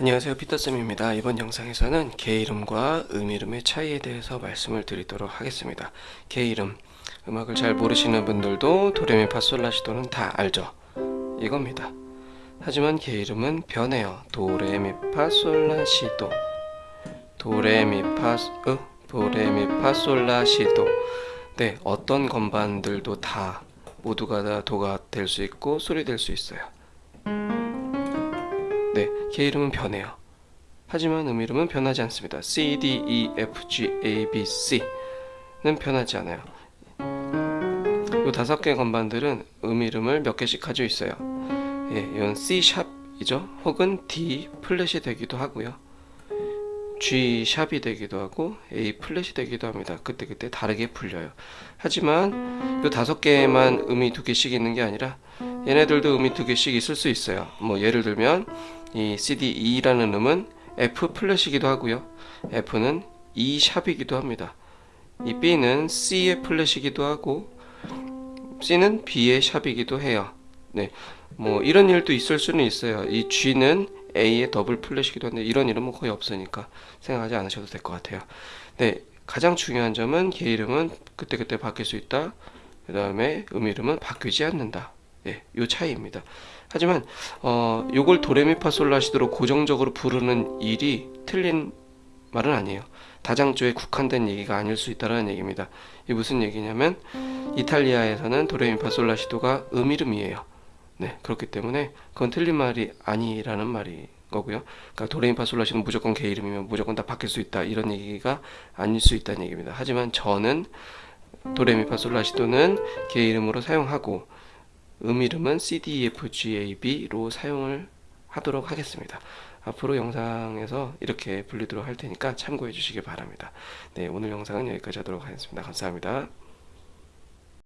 안녕하세요. 피터쌤입니다. 이번 영상에서는 개 이름과 음 이름의 차이에 대해서 말씀을 드리도록 하겠습니다. 개 이름 음악을 잘 모르시는 분들도 도레미 파솔라시도는 다 알죠? 이겁니다. 하지만 개 이름은 변해요. 도레미 파솔라시도 도레미파 어? 도레미 파솔라시도 네 어떤 건반들도 다 모두가 다 도가 될 수 있고 소리 될 수 있어요 네, 개 이름은 변해요. 하지만 음 이름은 변하지 않습니다. C, D, E, F, G, A, B, C는 변하지 않아요. 이 다섯 개 건반들은 음 이름을 몇 개씩 가지고 있어요. 예, 이건 C 샵이죠. 혹은 D 플랫이 되기도 하고요. G 샵이 되기도 하고 A 플랫이 되기도 합니다. 그때그때 다르게 풀려요. 하지만 이 다섯 개만 음이 두 개씩 있는 게 아니라 얘네들도 음이 두 개씩 있을 수 있어요. 뭐 예를 들면 이 CDE라는 음은 F 플랫이기도 하고요. F는 E 샵이기도 합니다. 이 B는 C의 플랫이기도 하고 C는 B의 샵이기도 해요. 네, 뭐 이런 일도 있을 수는 있어요. 이 G는 A의 더블 플랫이기도 한데 이런 이름은 거의 없으니까 생각하지 않으셔도 될 것 같아요. 네, 가장 중요한 점은 개 이름은 그때그때 바뀔 수 있다. 그 다음에 음 이름은 바뀌지 않는다. 예, 요 차이입니다. 하지만 어, 요걸 도레미파솔라시도로 고정적으로 부르는 일이 틀린 말은 아니에요. 다장조에 국한된 얘기가 아닐 수 있다는 얘기입니다. 이 무슨 얘기냐면 이탈리아에서는 도레미파솔라시도가 음 이름이에요. 네, 그렇기 때문에 그건 틀린 말이 아니라는 말이 거고요. 그러니까 도레미파솔라시는 무조건 개 이름이면 무조건 다 바뀔 수 있다 이런 얘기가 아닐 수 있다는 얘기입니다. 하지만 저는 도레미파솔라시도는 개 이름으로 사용하고 음 이름은 CDEFGAB로 사용을 하도록 하겠습니다. 앞으로 영상에서 이렇게 불리도록 할 테니까 참고해 주시기 바랍니다. 네, 오늘 영상은 여기까지 하도록 하겠습니다. 감사합니다.